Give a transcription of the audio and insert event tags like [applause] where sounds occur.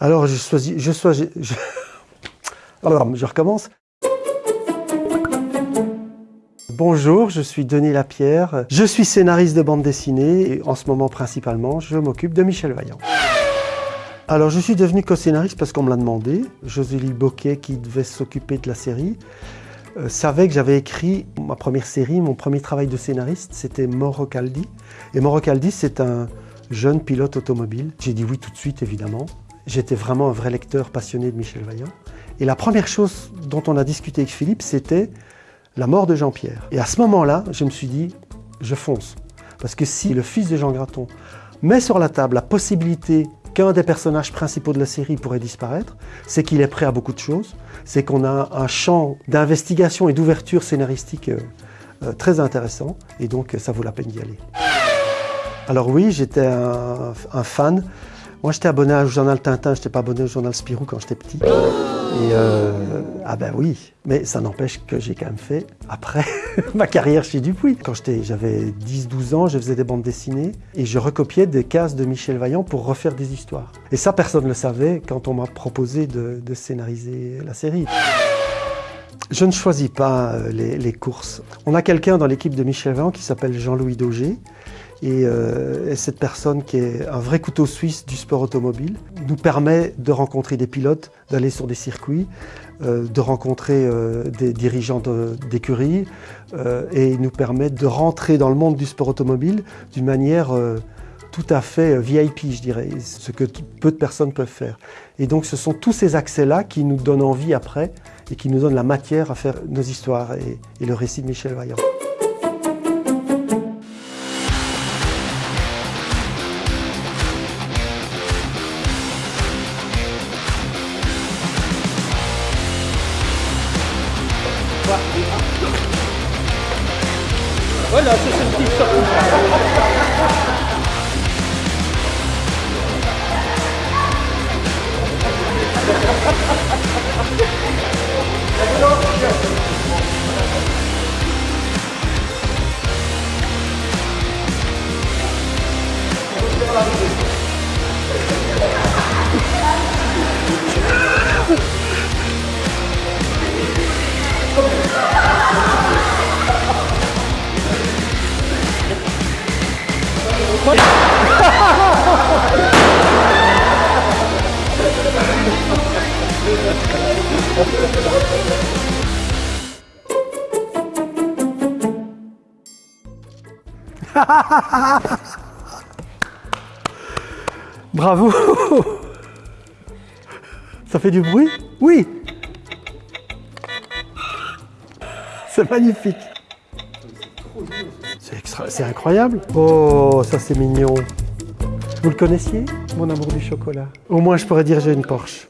Alors, je choisis, je. Alors, je recommence. Bonjour, je suis Denis Lapierre. Je suis scénariste de bande dessinée et en ce moment principalement, je m'occupe de Michel Vaillant. Alors, je suis devenu co-scénariste parce qu'on me l'a demandé. Josélie Boquet, qui devait s'occuper de la série, euh, savait que j'avais écrit ma première série, mon premier travail de scénariste, c'était Moro Caldi. Et Moro Caldi, c'est un jeune pilote automobile. J'ai dit oui tout de suite, évidemment. J'étais vraiment un vrai lecteur passionné de Michel Vaillant. Et la première chose dont on a discuté avec Philippe, c'était la mort de Jean-Pierre. Et à ce moment-là, je me suis dit, je fonce. Parce que si le fils de Jean Graton met sur la table la possibilité qu'un des personnages principaux de la série pourrait disparaître, c'est qu'il est prêt à beaucoup de choses, c'est qu'on a un champ d'investigation et d'ouverture scénaristique euh, euh, très intéressant, et donc ça vaut la peine d'y aller. Alors oui, j'étais un fan moi, j'étais abonné au journal Tintin, je n'étais pas abonné au journal Spirou quand j'étais petit. Et euh, ah ben oui, mais ça n'empêche que j'ai quand même fait, après [laughs] ma carrière chez Dupuis. Quand j'avais 10-12 ans, je faisais des bandes dessinées et je recopiais des cases de Michel Vaillant pour refaire des histoires. Et ça, personne ne le savait quand on m'a proposé de, scénariser la série. Je ne choisis pas euh, les, les courses. On a quelqu'un dans l'équipe de Michel Vaillant qui s'appelle Jean-Louis Daugé, euh, et, cette personne qui est un vrai couteau suisse du sport automobile nous permet de rencontrer des pilotes, d'aller sur des circuits, euh, de rencontrer euh, des dirigeants d'écurie et nous permet de rentrer dans le monde du sport automobile d'une manière tout à fait VIP, je dirais, ce que peu de personnes peuvent faire. Et donc ce sont tous ces accès-là qui nous donnent envie après et qui nous donnent la matière à faire nos histoires et le récit de Michel Vaillant. Voilà, c'est ce petit [laughs] Bravo. Ça fait du bruit Oui. C'est magnifique C'est incroyable. Oh, ça c'est mignon. Vous le connaissiez, mon amour du chocolat? Au moins je pourrais dire j'ai une Porsche.